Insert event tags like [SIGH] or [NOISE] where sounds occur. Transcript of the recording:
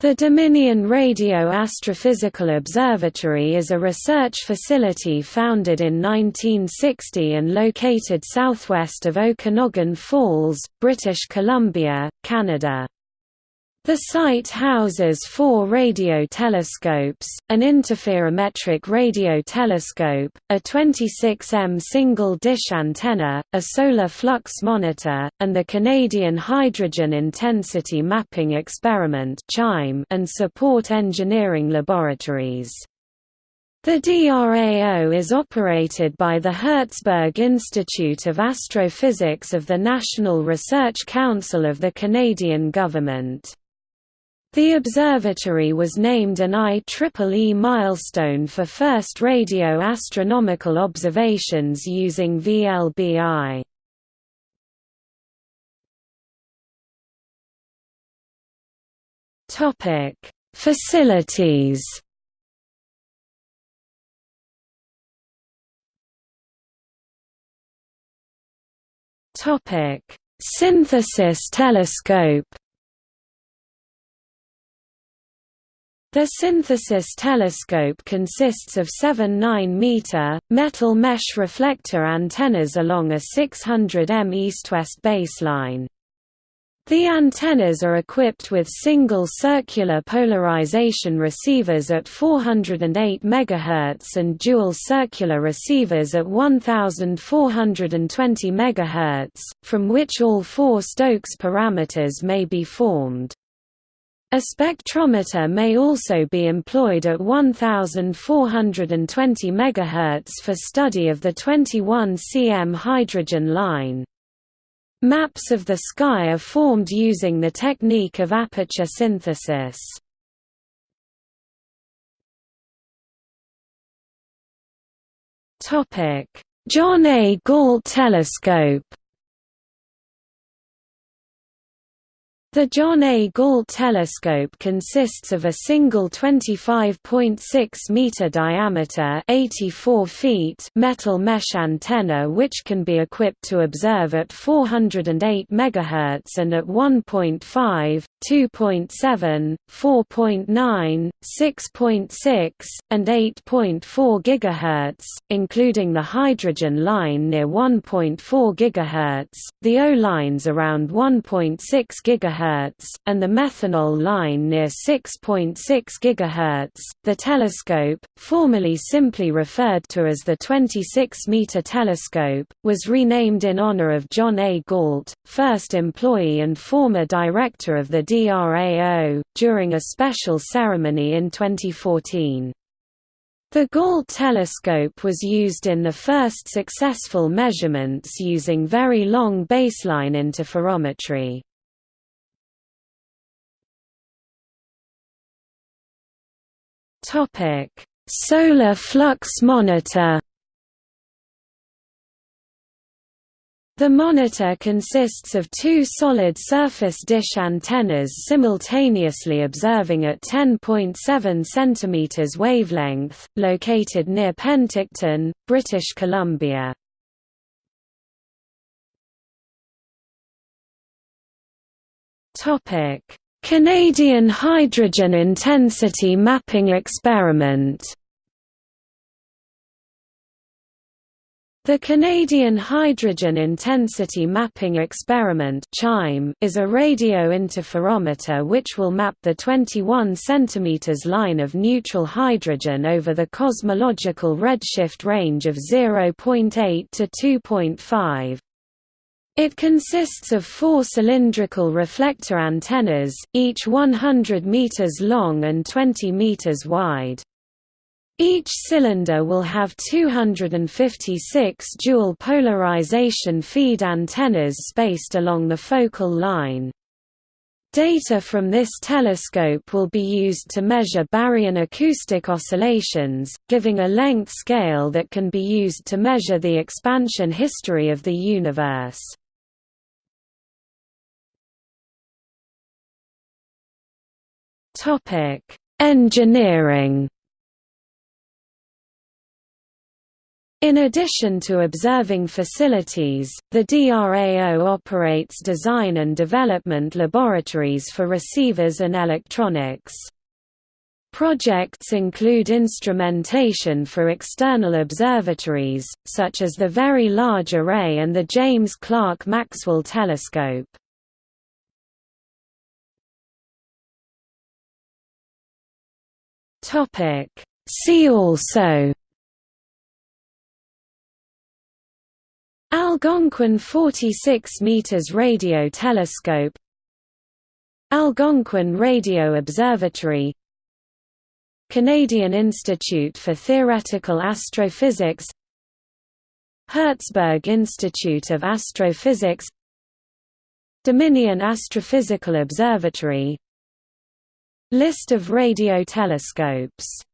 The Dominion Radio Astrophysical Observatory is a research facility founded in 1960 and located southwest of Okanagan Falls, British Columbia, Canada. The site houses four radio telescopes, an interferometric radio telescope, a 26M single-dish antenna, a solar flux monitor, and the Canadian Hydrogen Intensity Mapping Experiment [NOISE] and support engineering laboratories. The DRAO is operated by the Herzberg Institute of Astrophysics of the National Research Council of the Canadian Government. The observatory was named an IEEE milestone for first radio astronomical observations using VLBI. Topic: Facilities. Topic: Synthesis telescope. The synthesis telescope consists of seven 9-meter, metal mesh reflector antennas along a 600 m east-west baseline. The antennas are equipped with single circular polarization receivers at 408 MHz and dual circular receivers at 1420 MHz, from which all four Stokes parameters may be formed. A spectrometer may also be employed at 1420 MHz for study of the 21 cm hydrogen line. Maps of the sky are formed using the technique of aperture synthesis. John A. Galt telescope The John A. Galt telescope consists of a single 25.6-meter diameter 84 feet metal mesh antenna which can be equipped to observe at 408 MHz and at 1.5, 2.7, 4.9, 6.6, and 8.4 GHz, including the hydrogen line near 1.4 GHz, the O lines around 1.6 GHz and the methanol line near 6.6 GHz. The telescope, formerly simply referred to as the 26-meter telescope, was renamed in honor of John A. Galt, first employee and former director of the DRAO, during a special ceremony in 2014. The Galt telescope was used in the first successful measurements using very long baseline interferometry. Topic: Solar flux monitor. The monitor consists of two solid surface dish antennas simultaneously observing at 10.7 cm wavelength, located near Penticton, British Columbia. Canadian Hydrogen Intensity Mapping Experiment The Canadian Hydrogen Intensity Mapping Experiment [NOISE] is a radio interferometer which will map the 21 cm line of neutral hydrogen over the cosmological redshift range of 0.8 to 2.5. It consists of four cylindrical reflector antennas, each 100 meters long and 20 meters wide. Each cylinder will have 256 dual polarization feed antennas spaced along the focal line. Data from this telescope will be used to measure baryon acoustic oscillations, giving a length scale that can be used to measure the expansion history of the universe. Engineering. In addition to observing facilities, the DRAO operates design and development laboratories for receivers and electronics. Projects include instrumentation for external observatories, such as the Very Large Array and the James Clerk Maxwell Telescope. See also Algonquin 46 meters radio telescope Algonquin Radio Observatory Canadian Institute for Theoretical Astrophysics Herzberg Institute of Astrophysics Dominion Astrophysical Observatory. List of radio telescopes